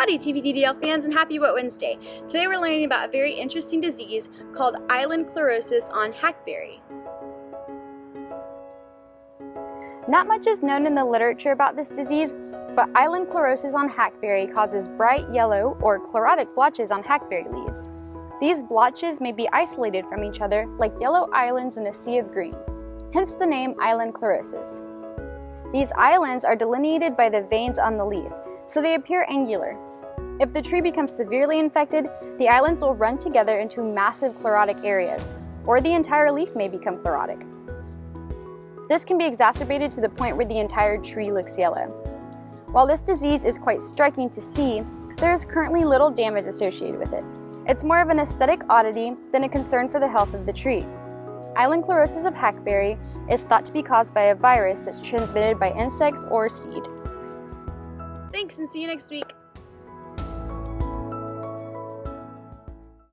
Howdy TPDDL fans and happy Wet Wednesday. Today we're learning about a very interesting disease called island chlorosis on hackberry. Not much is known in the literature about this disease, but island chlorosis on hackberry causes bright yellow or chlorotic blotches on hackberry leaves. These blotches may be isolated from each other like yellow islands in a sea of green, hence the name island chlorosis. These islands are delineated by the veins on the leaf, so they appear angular. If the tree becomes severely infected, the islands will run together into massive chlorotic areas, or the entire leaf may become chlorotic. This can be exacerbated to the point where the entire tree looks yellow. While this disease is quite striking to see, there is currently little damage associated with it. It's more of an aesthetic oddity than a concern for the health of the tree. Island chlorosis of hackberry is thought to be caused by a virus that's transmitted by insects or seed. Thanks and see you next week.